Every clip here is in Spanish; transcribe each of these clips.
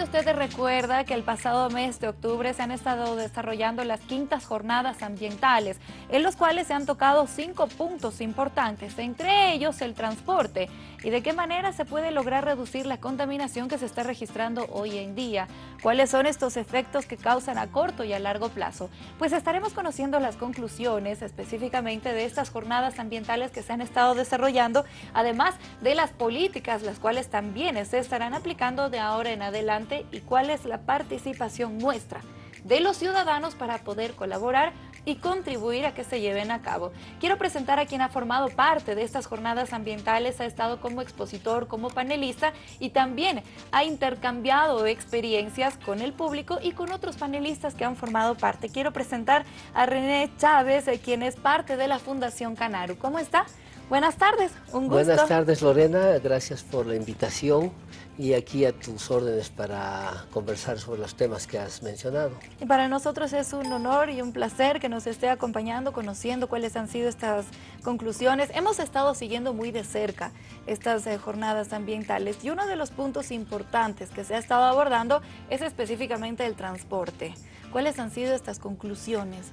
Seguramente usted recuerda que el pasado mes de octubre se han estado desarrollando las quintas jornadas ambientales, en los cuales se han tocado cinco puntos importantes, entre ellos el transporte y de qué manera se puede lograr reducir la contaminación que se está registrando hoy en día. ¿Cuáles son estos efectos que causan a corto y a largo plazo? Pues estaremos conociendo las conclusiones específicamente de estas jornadas ambientales que se han estado desarrollando, además de las políticas las cuales también se estarán aplicando de ahora en adelante y cuál es la participación nuestra de los ciudadanos para poder colaborar y contribuir a que se lleven a cabo. Quiero presentar a quien ha formado parte de estas jornadas ambientales, ha estado como expositor, como panelista y también ha intercambiado experiencias con el público y con otros panelistas que han formado parte. Quiero presentar a René Chávez, eh, quien es parte de la Fundación Canaru. ¿Cómo está? Buenas tardes, un gusto. Buenas tardes Lorena, gracias por la invitación y aquí a tus órdenes para conversar sobre los temas que has mencionado. Y para nosotros es un honor y un placer que nos esté acompañando, conociendo cuáles han sido estas conclusiones. Hemos estado siguiendo muy de cerca estas eh, jornadas ambientales y uno de los puntos importantes que se ha estado abordando es específicamente el transporte. ¿Cuáles han sido estas conclusiones?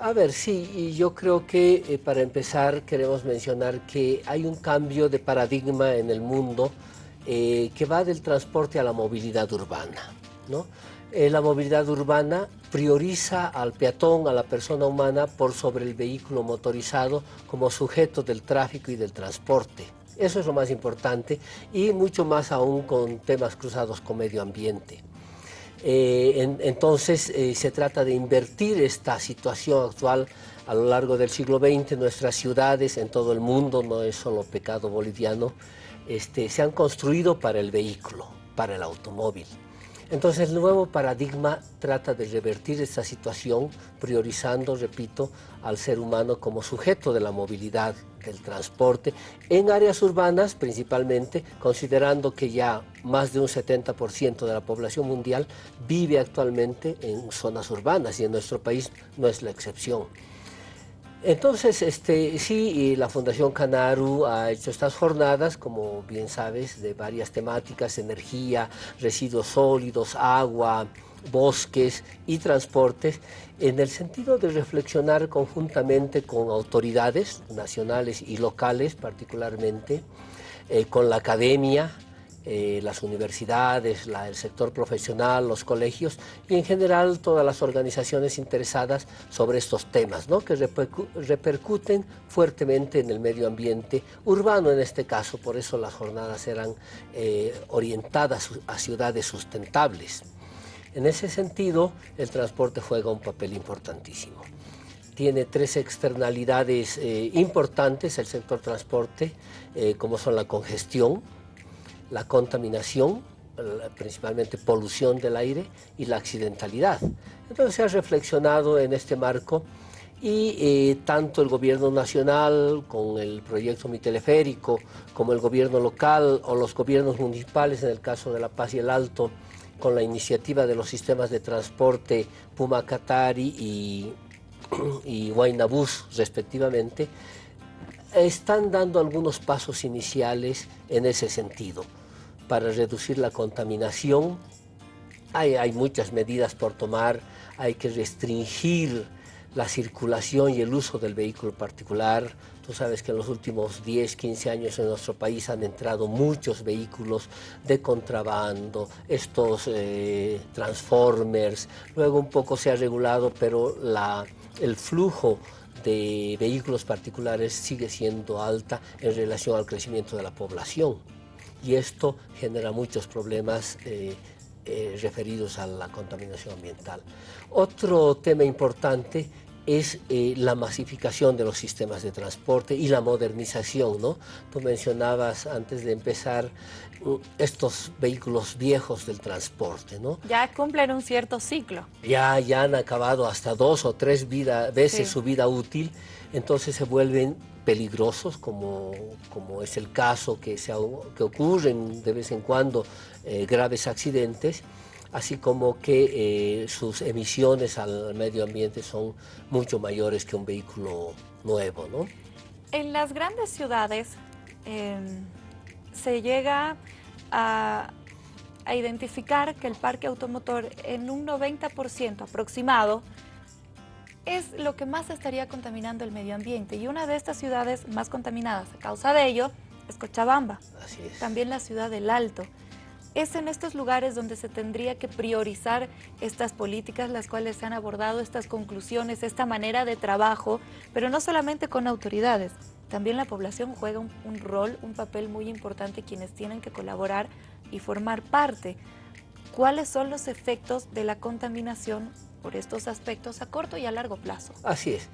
A ver, sí, y yo creo que eh, para empezar queremos mencionar que hay un cambio de paradigma en el mundo eh, que va del transporte a la movilidad urbana. ¿no? Eh, la movilidad urbana prioriza al peatón, a la persona humana, por sobre el vehículo motorizado como sujeto del tráfico y del transporte. Eso es lo más importante y mucho más aún con temas cruzados con medio ambiente. Eh, entonces eh, se trata de invertir esta situación actual a lo largo del siglo XX, nuestras ciudades en todo el mundo, no es solo pecado boliviano, este, se han construido para el vehículo, para el automóvil. Entonces el nuevo paradigma trata de revertir esta situación priorizando, repito, al ser humano como sujeto de la movilidad, del transporte, en áreas urbanas principalmente, considerando que ya más de un 70% de la población mundial vive actualmente en zonas urbanas y en nuestro país no es la excepción. Entonces, este, sí, la Fundación Canaru ha hecho estas jornadas, como bien sabes, de varias temáticas, energía, residuos sólidos, agua, bosques y transportes, en el sentido de reflexionar conjuntamente con autoridades nacionales y locales particularmente, eh, con la academia, eh, las universidades, el sector profesional, los colegios y en general todas las organizaciones interesadas sobre estos temas, ¿no? que repercuten fuertemente en el medio ambiente urbano en este caso, por eso las jornadas eran eh, orientadas a ciudades sustentables. En ese sentido, el transporte juega un papel importantísimo tiene tres externalidades eh, importantes el sector transporte, como son la congestión, la contaminación, principalmente polución del aire y la accidentalidad. Entonces se ha reflexionado en este marco y eh, tanto el gobierno nacional con el proyecto Mi Teleférico, como el gobierno local o los gobiernos municipales, en el caso de La Paz y el Alto, con la iniciativa de los sistemas de transporte Puma Catari y, y Bus respectivamente, están dando algunos pasos iniciales en ese sentido para reducir la contaminación. Hay muchas medidas por tomar, hay que restringir la circulación y el uso del vehículo particular. Tú sabes que en los últimos 10, 15 años en nuestro país han entrado muchos vehículos de contrabando, estos eh, transformers, luego un poco se ha regulado, pero la, el flujo de vehículos particulares sigue siendo alta en relación al crecimiento de la población y esto genera muchos problemas eh, eh, referidos a la contaminación ambiental. Otro tema importante es eh, la masificación de los sistemas de transporte y la modernización, ¿no? Tú mencionabas antes de empezar mm, estos vehículos viejos del transporte, ¿no? Ya cumplen un cierto ciclo. Ya, ya han acabado hasta dos o tres veces su vida útil, entonces se vuelven peligrosos, como, como es el caso que, se, que ocurren de vez en cuando eh, graves accidentes, así como que eh, sus emisiones al medio ambiente son mucho mayores que un vehículo nuevo. ¿no? En las grandes ciudades em, se llega a, a identificar que el parque automotor en un 90% aproximado es lo que más estaría contaminando el medio ambiente y una de estas ciudades más contaminadas a causa de ello es Cochabamba, Así es. también la ciudad del Alto. Es en estos lugares donde se tendría que priorizar estas políticas, las cuales se han abordado, estas conclusiones, esta manera de trabajo, pero no solamente con autoridades, también la población juega un, rol, un papel muy importante, quienes tienen que colaborar y formar parte. ¿Cuáles son los efectos de la contaminación por estos aspectos a corto y a largo plazo? Así es.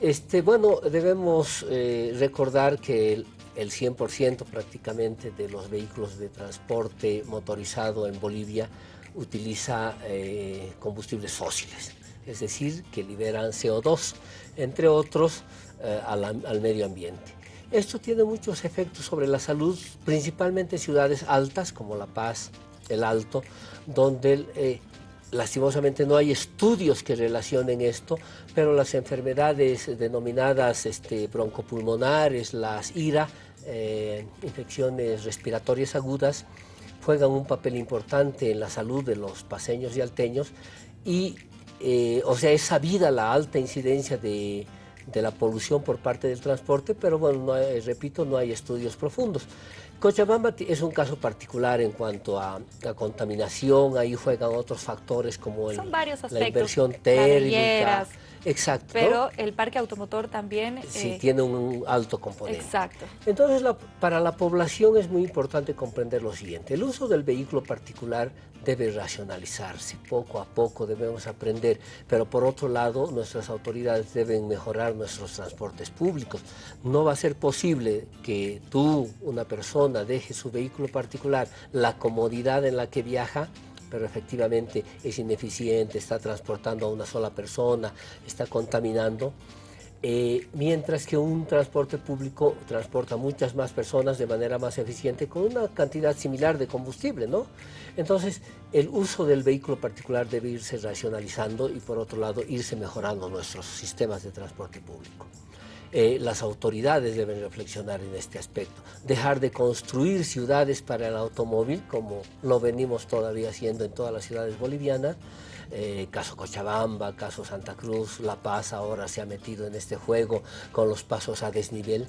Este, bueno, debemos eh, recordar que el 100% prácticamente de los vehículos de transporte motorizado en Bolivia utiliza eh, combustibles fósiles, es decir, que liberan CO2, entre otros, eh, al, medio ambiente. Esto tiene muchos efectos sobre la salud, principalmente en ciudades altas como La Paz, El Alto, donde eh, lastimosamente no hay estudios que relacionen esto, pero las enfermedades denominadas este, broncopulmonares, las IRA, eh, infecciones respiratorias agudas, juegan un papel importante en la salud de los paseños y alteños y, eh, o sea, es sabida la alta incidencia de, la polución por parte del transporte, pero bueno, repito, no hay estudios profundos. Cochabamba es un caso particular en cuanto a la contaminación, ahí juegan otros factores como el, la inversión térmica. Exacto. ¿no? Pero el parque automotor también... Sí, eh, tiene un alto componente. Exacto. Entonces, la- para la población es muy importante comprender lo siguiente. El uso del vehículo particular debe racionalizarse. Poco a poco debemos aprender. Pero por otro lado, nuestras autoridades deben mejorar nuestros transportes públicos. No va a ser posible que tú, una persona, deje su vehículo particular, la comodidad en la que viaja, pero efectivamente es ineficiente, está transportando a una sola persona, está contaminando. Eh, mientras que un transporte público transporta muchas más personas de manera más eficiente con una cantidad similar de combustible, ¿no? Entonces, el uso del vehículo particular debe irse racionalizando y por otro lado irse mejorando nuestros sistemas de transporte público. Eh, las autoridades deben reflexionar en este aspecto, dejar de construir ciudades para el automóvil, como lo venimos todavía haciendo en todas las ciudades bolivianas, eh, caso Cochabamba, caso Santa Cruz, La Paz ahora se ha metido en este juego con los pasos a desnivel.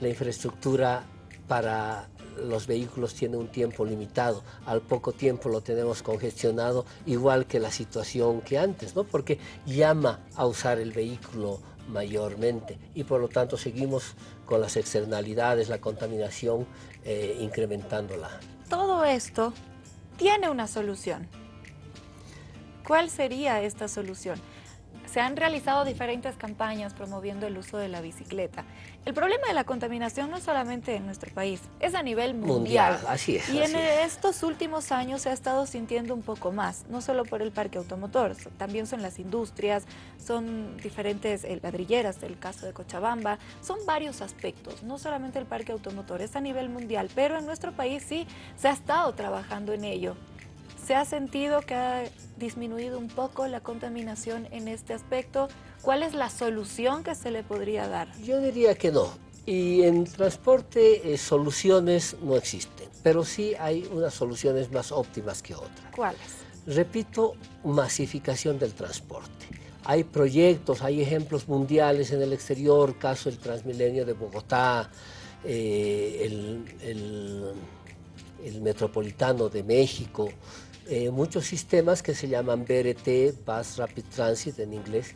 La infraestructura para los vehículos tiene un tiempo limitado, al poco tiempo lo tenemos congestionado, igual que la situación que antes, ¿no? porque llama a usar el vehículo mayormente y por lo tanto seguimos con las externalidades, la contaminación, eh, incrementándola. Todo esto tiene una solución. ¿Cuál sería esta solución? Se han realizado diferentes campañas promoviendo el uso de la bicicleta. El problema de la contaminación no es solamente en nuestro país, es a nivel mundial. Mundial, así es, Y en es. estos últimos años se ha estado sintiendo un poco más, no solo por el parque automotor, también son las industrias, son diferentes eh, ladrilleras, el caso de Cochabamba, son varios aspectos, no solamente el parque automotor, es a nivel mundial, pero en nuestro país sí se ha estado trabajando en ello. ¿Se ha sentido que ha disminuido un poco la contaminación en este aspecto? ¿Cuál es la solución que se le podría dar? Yo diría que no. Y en transporte eh, soluciones no existen, pero sí hay unas soluciones más óptimas que otras. ¿Cuáles? Repito, masificación del transporte. Hay proyectos, hay ejemplos mundiales en el exterior, caso el Transmilenio de Bogotá, eh, el, el- el Metropolitano de México, eh, muchos sistemas que se llaman BRT, Bus Rapid Transit en inglés,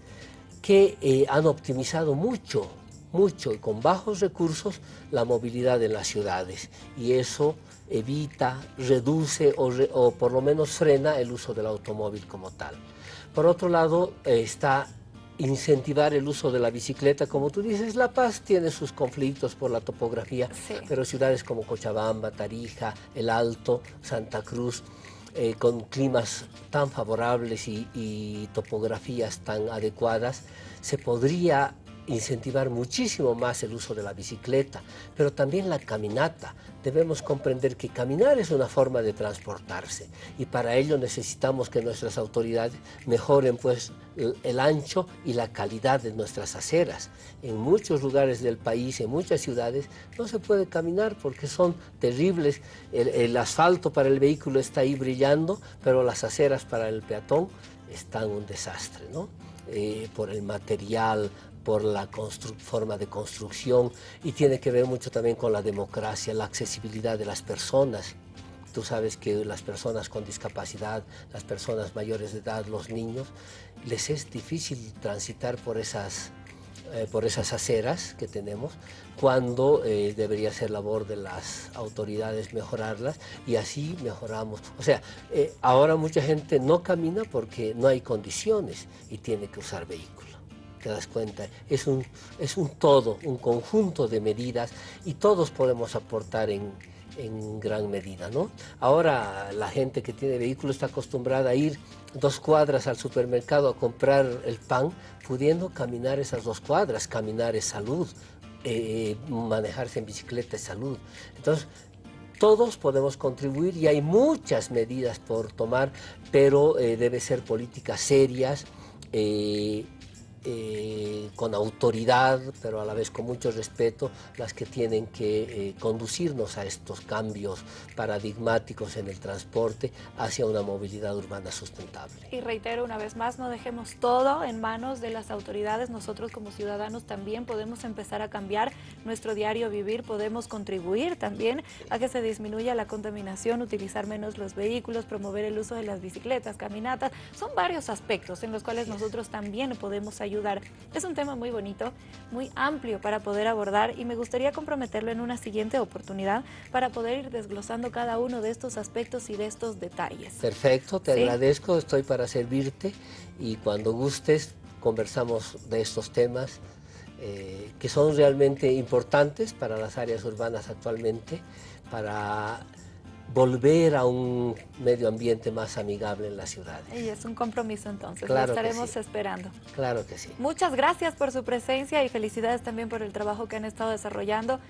que eh, han optimizado mucho, mucho y con bajos recursos la movilidad en las ciudades y eso evita, reduce o, re- o por lo menos frena el uso del automóvil como tal. Por otro lado eh, está incentivar el uso de la bicicleta, como tú dices, La Paz tiene sus conflictos por la topografía, Sí. pero ciudades como Cochabamba, Tarija, El Alto, Santa Cruz, eh, con climas tan favorables y, y topografías tan adecuadas, se podría incentivar muchísimo más el uso de la bicicleta, pero también la caminata. Debemos comprender que caminar es una forma de transportarse y para ello necesitamos que nuestras autoridades mejoren pues el, ancho y la calidad de nuestras aceras. En muchos lugares del país, en muchas ciudades, no se puede caminar porque son terribles. El, asfalto para el vehículo está ahí brillando, pero las aceras para el peatón están un desastre, ¿no? Eh, por el material, por la forma de construcción y tiene que ver mucho también con la democracia, la accesibilidad de las personas. Tú sabes que las personas con discapacidad, las personas mayores de edad, los niños, les es difícil transitar por esas, eh, por esas aceras que tenemos, cuando eh, debería ser labor de las autoridades mejorarlas y así mejoramos. O sea, eh, ahora mucha gente no camina porque no hay condiciones y tiene que usar vehículos te das cuenta, es un, es un todo, un conjunto de medidas y todos podemos aportar en, en gran medida. ¿no? Ahora la gente que tiene vehículo está acostumbrada a ir dos cuadras al supermercado a comprar el pan, pudiendo caminar esas dos cuadras, caminar es salud, eh, manejarse en bicicleta es salud. Entonces, todos podemos contribuir y hay muchas medidas por tomar, pero eh, debe ser políticas serias, eh, eh, con autoridad, pero a la vez con mucho respeto, las que tienen que eh, conducirnos a estos cambios paradigmáticos en el transporte hacia una movilidad urbana sustentable. Y reitero una vez más, no dejemos todo en manos de las autoridades, nosotros como ciudadanos también podemos empezar a cambiar nuestro diario vivir, podemos contribuir también a que se disminuya la contaminación, utilizar menos los vehículos, promover el uso de las bicicletas, caminatas, son varios aspectos en los cuales nosotros también podemos ayudar ayudar. Es un tema muy bonito, muy amplio para poder abordar y me gustaría comprometerlo en una siguiente oportunidad para poder ir desglosando cada uno de estos aspectos y de estos detalles. Perfecto, te agradezco, estoy para servirte y cuando gustes conversamos de estos temas eh, que son realmente importantes para las áreas urbanas actualmente, para volver a un medio ambiente más amigable en la ciudad. Y es un compromiso entonces, lo estaremos esperando. Claro que sí. Muchas gracias por su presencia y felicidades también por el trabajo que han estado desarrollando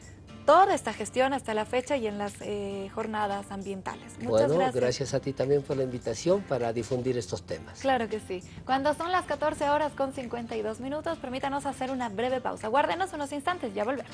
toda esta gestión hasta la fecha y en las eh, jornadas ambientales. Muchas bueno, gracias. gracias a ti también por la invitación para difundir estos temas. Claro que sí. Cuando son las 14 horas con 52 minutos, permítanos hacer una breve pausa. Guárdenos unos instantes, ya volvemos.